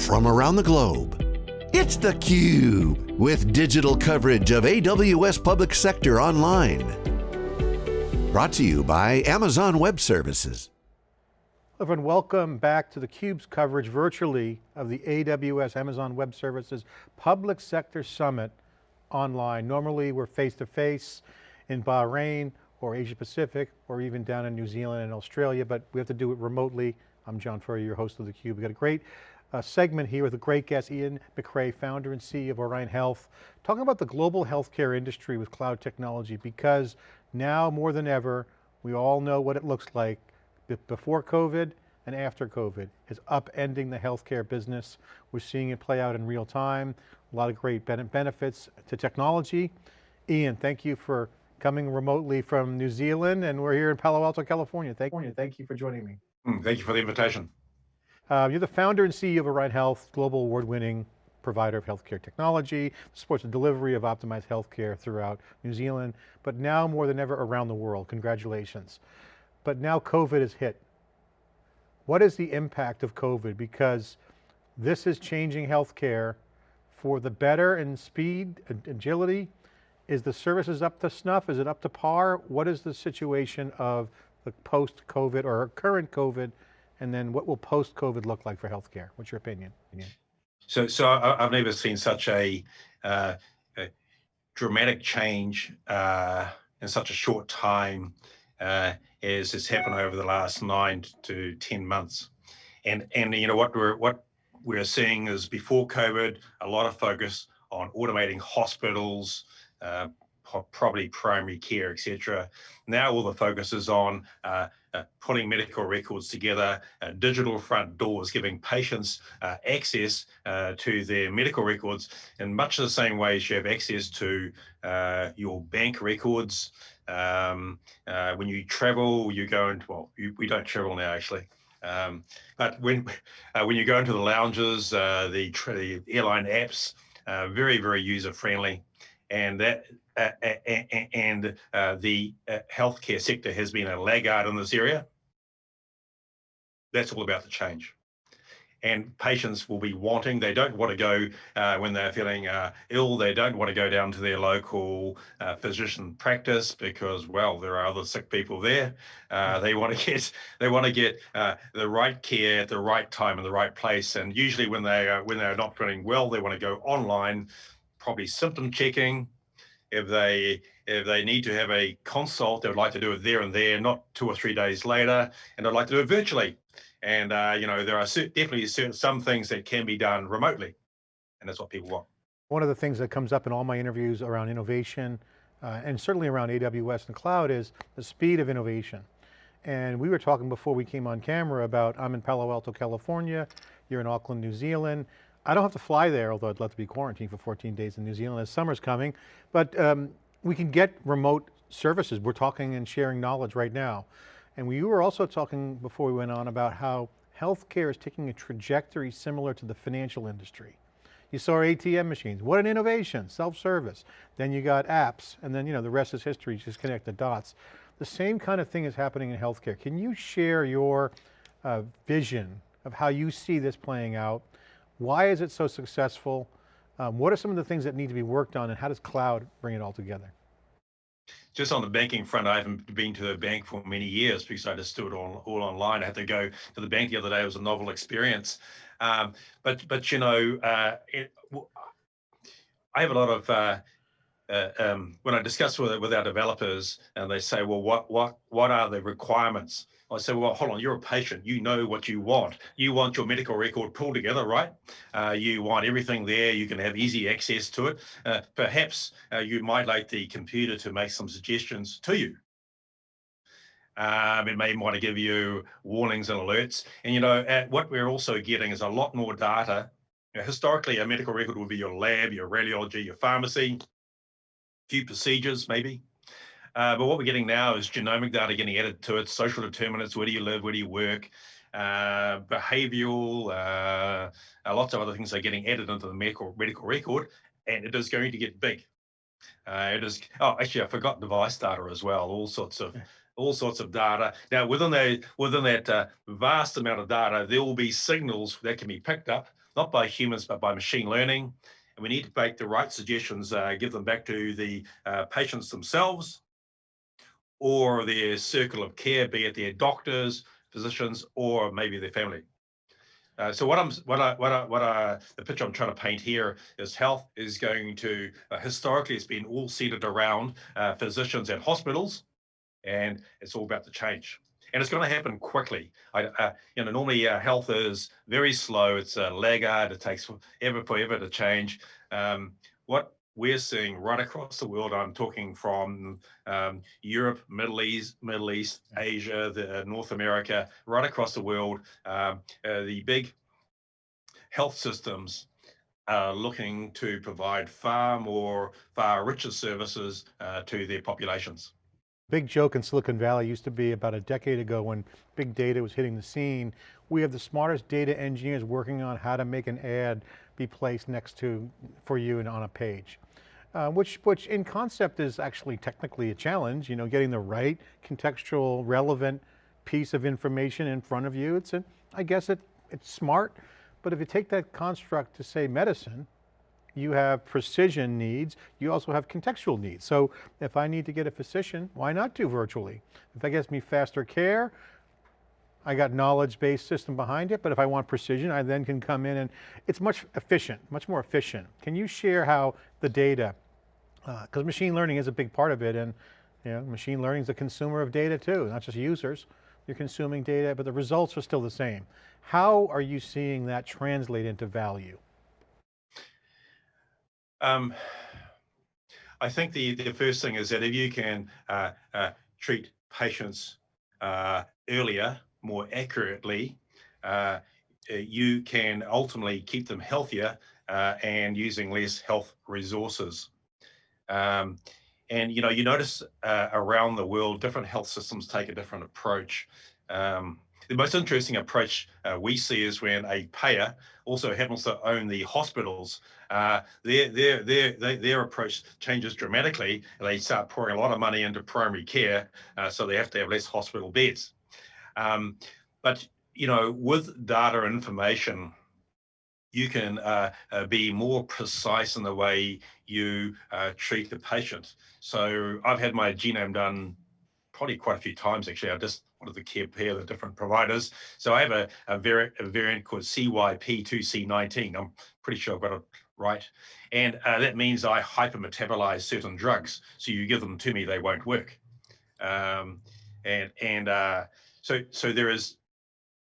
from around the globe. It's theCUBE, with digital coverage of AWS Public Sector Online. Brought to you by Amazon Web Services. Everyone, welcome back to theCUBE's coverage virtually of the AWS Amazon Web Services Public Sector Summit online. Normally we're face-to-face -face in Bahrain or Asia Pacific or even down in New Zealand and Australia, but we have to do it remotely. I'm John Furrier, your host of theCUBE. We've got a great uh, segment here with a great guest, Ian McCrae, founder and CEO of Orion Health, talking about the global healthcare industry with cloud technology because now more than ever, we all know what it looks like before COVID and after COVID is upending the healthcare business. We're seeing it play out in real time. A lot of great benefits to technology. Ian, thank you for coming remotely from New Zealand and we're here in Palo Alto, California. Thank, you. thank you for joining me. Mm, thank you for the invitation. Uh, you're the founder and CEO of Orion Health, global award-winning provider of healthcare technology, supports the delivery of optimized healthcare throughout New Zealand, but now more than ever around the world, congratulations. But now COVID has hit. What is the impact of COVID? Because this is changing healthcare for the better in speed, and agility. Is the services up to snuff? Is it up to par? What is the situation of the post-COVID or current COVID and then what will post-COVID look like for healthcare? What's your opinion? So, so I've never seen such a, uh, a dramatic change uh, in such a short time uh, as has happened over the last nine to 10 months. And, and you know, what we're, what we're seeing is before COVID, a lot of focus on automating hospitals, uh, probably primary care, etc. Now all the focus is on uh, uh, putting medical records together, uh, digital front doors, giving patients uh, access uh, to their medical records in much the same way as you have access to uh, your bank records. Um, when you travel, you go into, well, you, we don't travel now actually. Um, but when when you go into the lounges, the, the airline apps, very, very user friendly and that uh, and uh, the uh, healthcare sector has been a laggard in this area. That's all about the change. And patients will be wanting, they don't want to go uh, when they're feeling uh, ill, they don't want to go down to their local uh, physician practice because, well, there are other sick people there. they want to get, they want to get the right care at the right time in the right place. And usually when they are, when they're not feeling well, they want to go online probably symptom checking. If they if they need to have a consult, they would like to do it there and there, not two or three days later, and they'd like to do it virtually. And uh, you know, there are definitely certain, some things that can be done remotely, and that's what people want. One of the things that comes up in all my interviews around innovation, uh, and certainly around AWS and cloud is the speed of innovation. And we were talking before we came on camera about, I'm in Palo Alto, California, you're in Auckland, New Zealand, I don't have to fly there, although I'd love to be quarantined for 14 days in New Zealand as summer's coming, but um, we can get remote services. We're talking and sharing knowledge right now. And we were also talking before we went on about how healthcare is taking a trajectory similar to the financial industry. You saw ATM machines, what an innovation, self-service. Then you got apps, and then you know the rest is history, just connect the dots. The same kind of thing is happening in healthcare. Can you share your uh, vision of how you see this playing out why is it so successful? Um, what are some of the things that need to be worked on and how does cloud bring it all together? Just on the banking front, I haven't been to a bank for many years because I just do it all, all online. I had to go to the bank the other day. It was a novel experience. Um, but, but you know, uh, it, I have a lot of, uh, uh, um, when I discuss with, with our developers and they say, well, what, what, what are the requirements? I say, well, hold on, you're a patient. You know what you want. You want your medical record pulled together, right? Uh, you want everything there. You can have easy access to it. Uh, perhaps uh, you might like the computer to make some suggestions to you. Um, it may want to give you warnings and alerts. And, you know, what we're also getting is a lot more data. Historically, a medical record would be your lab, your radiology, your pharmacy, few procedures maybe. Uh, but what we're getting now is genomic data getting added to it, social determinants, where do you live, where do you work, uh, behavioral, uh, lots of other things are getting added into the medical, medical record, and it is going to get big. Uh, it is, oh, actually, I forgot device data as well, all sorts of all sorts of data. Now, within that, within that uh, vast amount of data, there will be signals that can be picked up, not by humans, but by machine learning. And we need to make the right suggestions, uh, give them back to the uh, patients themselves or their circle of care, be it their doctors, physicians, or maybe their family. Uh, so what I'm, what I, what I, what I, the picture I'm trying to paint here is health is going to, uh, historically, it's been all centered around uh, physicians and hospitals, and it's all about to change. And it's going to happen quickly. I, uh, you know, normally uh, health is very slow. It's a laggard. It takes forever, forever to change. Um, what we're seeing right across the world, I'm talking from um, Europe, Middle East, Middle East, Asia, the, uh, North America, right across the world, um, uh, the big health systems are looking to provide far more, far richer services uh, to their populations. Big joke in Silicon Valley used to be about a decade ago when big data was hitting the scene. We have the smartest data engineers working on how to make an ad be placed next to, for you and on a page. Uh, which, which in concept is actually technically a challenge, you know, getting the right contextual relevant piece of information in front of you. It's, a, I guess it, it's smart, but if you take that construct to say medicine, you have precision needs, you also have contextual needs. So if I need to get a physician, why not do virtually? If that gets me faster care, I got knowledge-based system behind it, but if I want precision, I then can come in and it's much efficient, much more efficient. Can you share how the data, because uh, machine learning is a big part of it and you know, machine learning is a consumer of data too, not just users. You're consuming data, but the results are still the same. How are you seeing that translate into value? Um, I think the, the first thing is that if you can uh, uh, treat patients uh, earlier, more accurately, uh, uh, you can ultimately keep them healthier uh, and using less health resources. Um, and you know, you notice around the world, different health systems take a different approach. Um, the most interesting approach uh, we see is when a payer also happens to own the hospitals. Uh, their, their, their, their, approach changes dramatically and they start pouring a lot of money into primary care, uh, so they have to have less hospital beds. Um, but, you know, with data information, you can uh, uh, be more precise in the way you uh, treat the patient. So I've had my genome done probably quite a few times actually. I just wanted to compare the different providers. So I have a, a, variant, a variant called CYP2C19. I'm pretty sure I've got it right. And uh, that means I hypermetabolize certain drugs. So you give them to me, they won't work. Um, and and uh, so so there is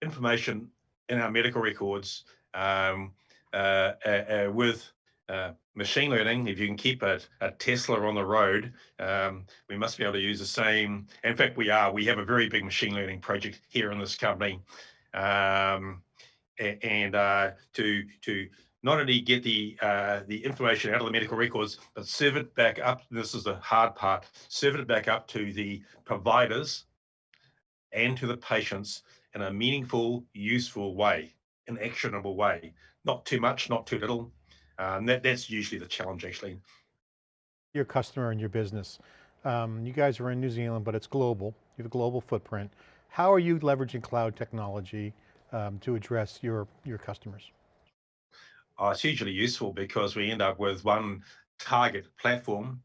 information in our medical records um, uh, uh, uh with uh, machine learning, if you can keep a, a Tesla on the road, um, we must be able to use the same. In fact, we are. We have a very big machine learning project here in this company, um, and uh, to to not only get the uh, the information out of the medical records, but serve it back up. This is the hard part. Serve it back up to the providers and to the patients in a meaningful, useful way, an actionable way. Not too much, not too little, um, that, that's usually the challenge actually. Your customer and your business. Um, you guys are in New Zealand, but it's global. You have a global footprint. How are you leveraging cloud technology um, to address your, your customers? Oh, it's hugely useful because we end up with one target platform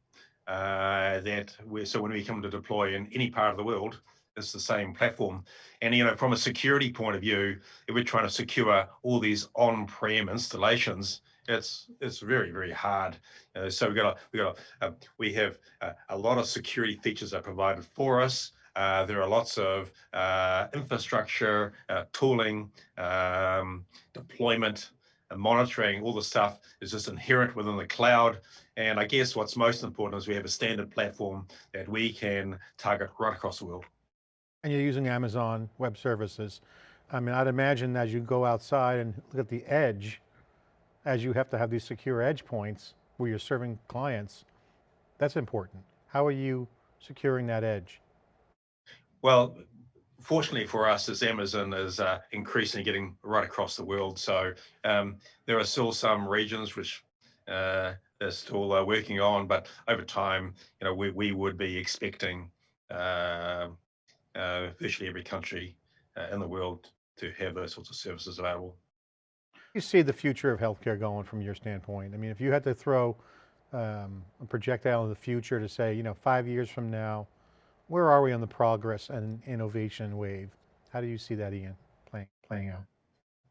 uh, that we so when we come to deploy in any part of the world, it's the same platform. And you know, from a security point of view, if we're trying to secure all these on-prem installations, it's it's very very hard. Uh, so we got a, we got a, uh, we have a, a, lot of security features are provided for us. Uh, there are lots of uh, infrastructure, uh, tooling, um, deployment, monitoring. All the stuff is just inherent within the cloud. And I guess what's most important is we have a standard platform that we can target right across the world. And you're using Amazon Web Services. I mean, I'd imagine as you go outside and look at the edge, as you have to have these secure edge points where you're serving clients, that's important. How are you securing that edge? Well, fortunately for us as Amazon is uh, increasingly getting right across the world. So um, there are still some regions which uh, they're still uh, working on, but over time, you know, we, we would be expecting uh, uh, virtually every country uh, in the world to have those sorts of services available. You see the future of healthcare going from your standpoint? I mean, if you had to throw um, a projectile in the future to say, you know, five years from now, where are we on the progress and innovation wave? How do you see that, Ian, playing, playing out?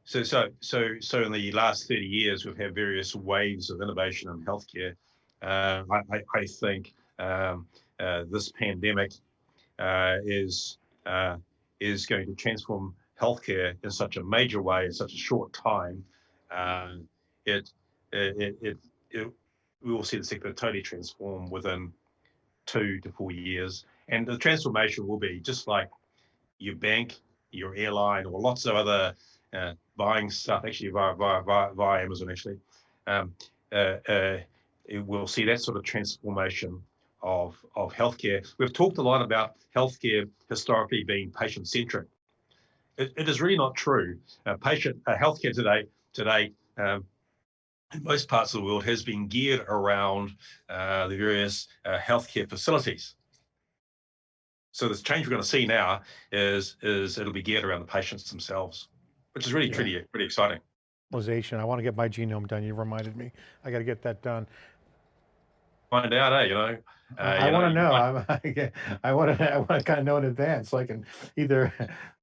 So, so, so, so in the last 30 years, we've had various waves of innovation in healthcare. Uh, I, I, think um, uh, this pandemic uh, is uh, is going to transform healthcare in such a major way in such a short time. Uh, it, it, it, it, we will see the sector totally transform within two to four years, and the transformation will be just like your bank, your airline, or lots of other uh, buying stuff actually via via via, via Amazon actually. Um, uh, uh, we'll see that sort of transformation of of healthcare. We've talked a lot about healthcare historically being patient centric. It, it is really not true. Uh, patient uh, healthcare today today. Um, in most parts of the world has been geared around uh, the various healthcare facilities. So the change we're going to see now is is it'll be geared around the patients themselves which is really yeah. pretty, pretty exciting. I want to get my genome done. You reminded me. I got to get that done. Find out, eh? You know. Uh, I want to know. I, I want to. I want to kind of know in advance, so I can either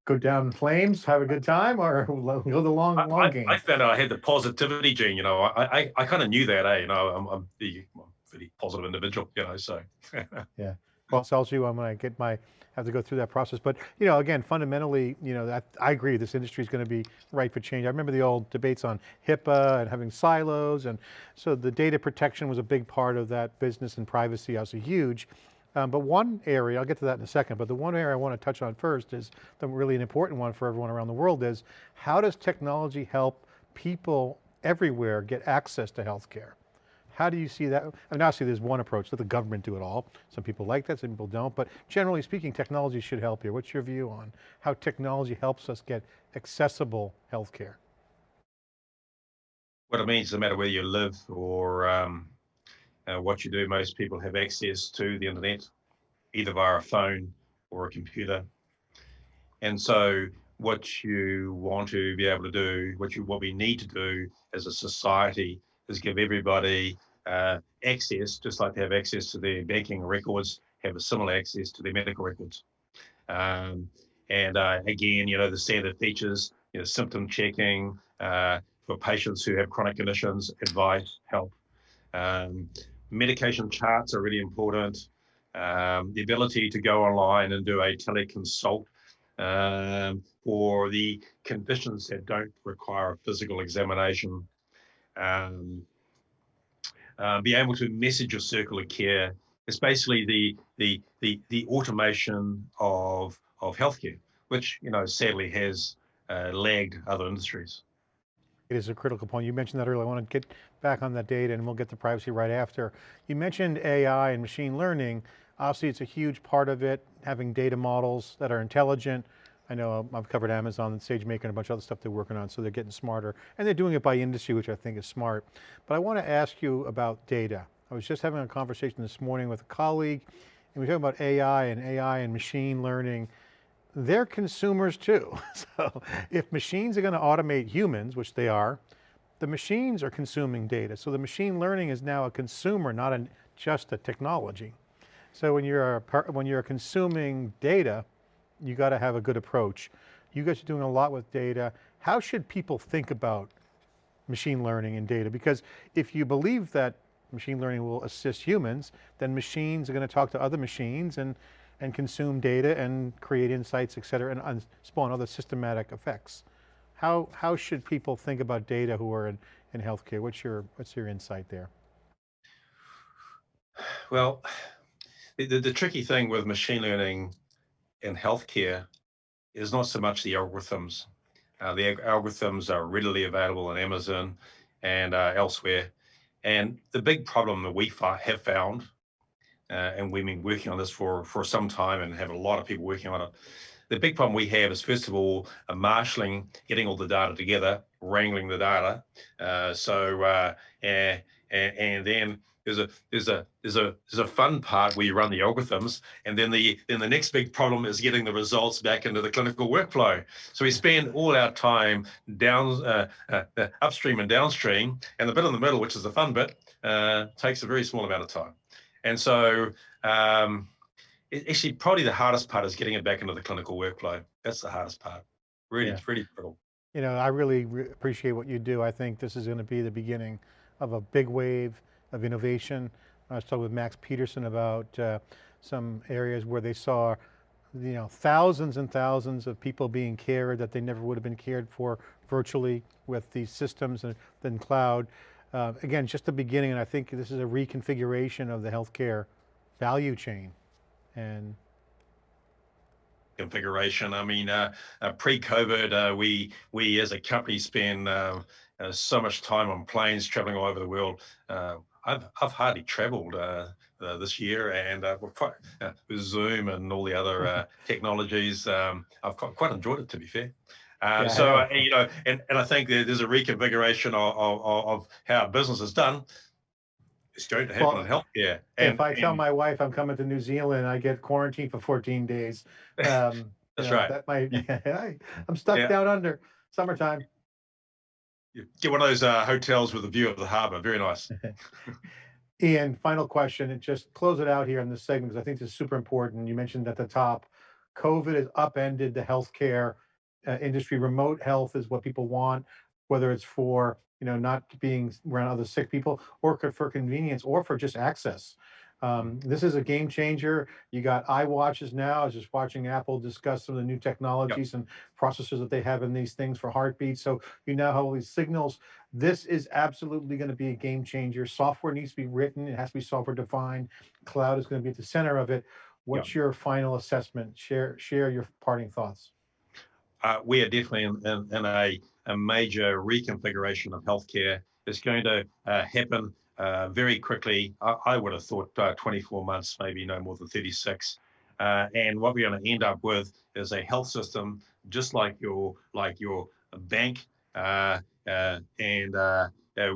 go down flames, have a good time, or go the long, long I, game. I, found out I had the positivity gene. You know, I, I, I kind of knew that, eh? You know, I'm, I'm the I'm a pretty positive individual. You know, so. yeah. Well, tells you I'm going to get my have to go through that process. But you know, again, fundamentally, you know, I agree. This industry is going to be ripe for change. I remember the old debates on HIPAA and having silos, and so the data protection was a big part of that business and privacy, also huge. Um, but one area, I'll get to that in a second, but the one area I want to touch on first is the really an important one for everyone around the world is, how does technology help people everywhere get access to healthcare? How do you see that? I mean, obviously there's one approach, let the government do it all. Some people like that, some people don't, but generally speaking, technology should help here. What's your view on how technology helps us get accessible healthcare? What it means, no matter where you live or um, uh, what you do, most people have access to the internet, either via a phone or a computer. And so what you want to be able to do, what you what we need to do as a society is give everybody uh, access, just like they have access to their banking records, have a similar access to their medical records. Um, and uh, again, you know, the standard features, you know, symptom checking uh, for patients who have chronic conditions, advice, help. Um, medication charts are really important. Um, the ability to go online and do a teleconsult um, for the conditions that don't require a physical examination. Um, uh, be able to message your circle of care. It's basically the the the the automation of of healthcare, which you know sadly has uh, lagged other industries. It is a critical point. You mentioned that earlier. I want to get back on that data and we'll get to privacy right after. You mentioned AI and machine learning. Obviously it's a huge part of it, having data models that are intelligent, I know I've covered Amazon and SageMaker and a bunch of other stuff they're working on, so they're getting smarter. And they're doing it by industry, which I think is smart. But I want to ask you about data. I was just having a conversation this morning with a colleague, and we are talking about AI and AI and machine learning. They're consumers too. So if machines are going to automate humans, which they are, the machines are consuming data. So the machine learning is now a consumer, not a, just a technology. So when you're, a, when you're consuming data, you got to have a good approach. You guys are doing a lot with data. How should people think about machine learning and data? Because if you believe that machine learning will assist humans, then machines are going to talk to other machines and, and consume data and create insights, et cetera, and, and spawn other systematic effects. How, how should people think about data who are in, in healthcare? What's your, what's your insight there? Well, the, the tricky thing with machine learning in healthcare is not so much the algorithms. Uh, the algorithms are readily available on Amazon and uh, elsewhere. And the big problem that we have found, uh, and we've been working on this for, for some time and have a lot of people working on it, the big problem we have is first of all, uh, marshalling, getting all the data together, wrangling the data. Uh, so, uh, and, and then there's a there's a there's a there's a fun part where you run the algorithms and then the then the next big problem is getting the results back into the clinical workflow. So we spend all our time down uh, uh, uh upstream and downstream and the bit in the middle which is the fun bit uh, takes a very small amount of time. And so um, it, actually probably the hardest part is getting it back into the clinical workflow. That's the hardest part. Really Yeah. it's really brittle You know, I really re- appreciate what you do. I think this is going to be the beginning of a big wave of innovation. I was talking with Max Peterson about uh, some areas where they saw, you know, thousands and thousands of people being cared that they never would have been cared for virtually with these systems and then cloud. Uh, again, just the beginning, and I think this is a reconfiguration of the healthcare value chain. And configuration. I mean, uh, uh, pre-COVID, uh, we we as a company spend uh, uh, so much time on planes traveling all over the world. I've I've hardly travelled uh, uh, this year, and uh, quite, uh, with Zoom and all the other uh, technologies, um, I've quite, quite enjoyed it. To be fair. Uh, Yeah, so uh, you know, and, and I think there's a reconfiguration of, of, of how business is done. It's going to happen Well, in healthcare. And, if I tell and my wife I'm coming to New Zealand, I get quarantined for 14 days. Um, you That's know, right. That might, I'm stuck Yeah. down under, summertime. You get one of those uh, hotels with a view of the harbour, very nice. Ian, final question, and just close it out here in this segment, because I think this is super important. You mentioned at the top, COVID has upended the healthcare uh, industry. Remote health is what people want, whether it's for, you know, not being around other sick people or for convenience or for just access. Um, this is a game changer. You got iWatches now. I was just watching Apple discuss some of the new technologies and processors that they have in these things for heartbeat. So you now have all these signals. This is absolutely going to be a game changer. Software needs to be written. It has to be software defined. Cloud is going to be at the center of it. What's your final assessment? Share share your parting thoughts. uh, we are definitely in, in, in a, a major reconfiguration of healthcare. It's going to uh, happen uh, very quickly. I, I would have thought uh, 24 months, maybe no more than 36. Uh, and what we're going to end up with is a health system just like your like your bank. Uh, uh, and uh,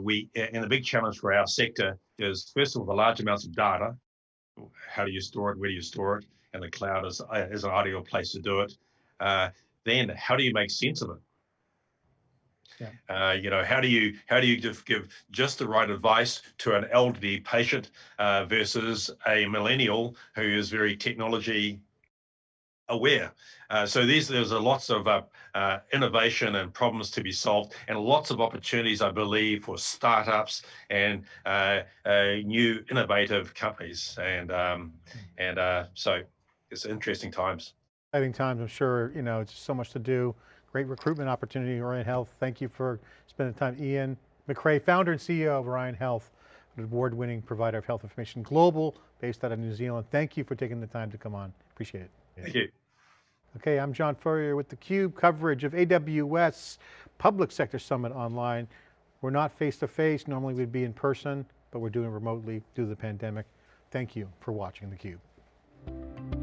we and the big challenge for our sector is first of all the large amounts of data. How do you store it? Where do you store it? And the cloud is is an ideal place to do it. Then how do you make sense of it? Uh, you know, how do you how do you give, give just the right advice to an elderly patient uh, versus a millennial who is very technology aware? Uh, so these there's a lots of uh, uh, innovation and problems to be solved, and lots of opportunities, I believe, for startups and uh, uh, new innovative companies. And um, and uh, so it's interesting times. Exciting times, I'm sure, you know, it's so much to do. Great recruitment opportunity, Orion Health. Thank you for spending time. Ian McCrae, founder and CEO of Orion Health, an award-winning provider of health information global, based out of New Zealand. Thank you for taking the time to come on. Appreciate it. Thank you. Okay, I'm John Furrier with theCUBE coverage of AWS Public Sector Summit online. We're not face-to-face, normally we'd be in person, but we're doing it remotely due to the pandemic. Thank you for watching theCUBE.